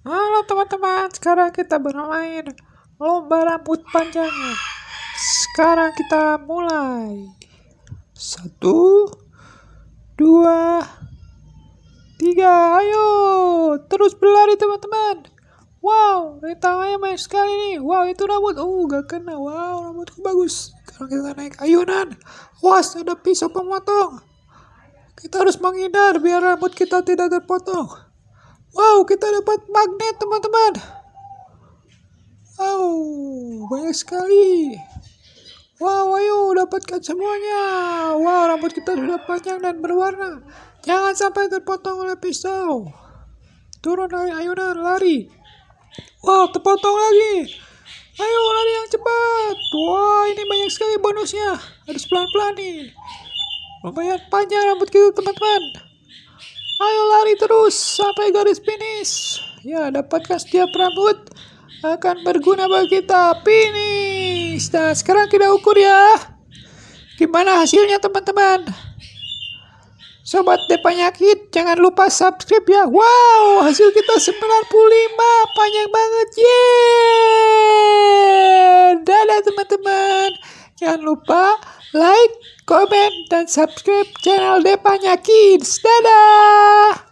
Halo teman-teman, sekarang kita bermain lomba rambut panjangnya. Sekarang kita mulai. Satu, dua, tiga, ayo. Terus berlari teman-teman. Wow, rintangannya banyak sekali nih. Wow, itu rambut. Oh, gak kena. Wow, rambutku bagus. Sekarang kita naik ayunan. Was, ada pisau pemotong. Kita harus menghindar biar rambut kita tidak terpotong. Wow, kita dapat magnet, teman-teman. Wow, banyak sekali. Wow, ayo dapatkan semuanya. Wow, rambut kita sudah panjang dan berwarna. Jangan sampai terpotong oleh pisau. Turun dari ayunan, lari. Wow, terpotong lagi. Ayo lari yang cepat. Wah, ini banyak sekali bonusnya. Harus pelan-pelan nih. Lumayan panjang rambut kita, teman-teman. Ayo lari terus sampai garis finish. Ya, dapatkan setiap rambut akan berguna bagi kita. Finish. Nah, sekarang kita ukur ya. Gimana hasilnya teman-teman? Sobat Depanyakit, jangan lupa subscribe ya. Wow, hasil kita 95. Panjang banget. Yeay. Dadah teman-teman. Jangan lupa like, komen, dan subscribe channel Depanya Kids. Dadah!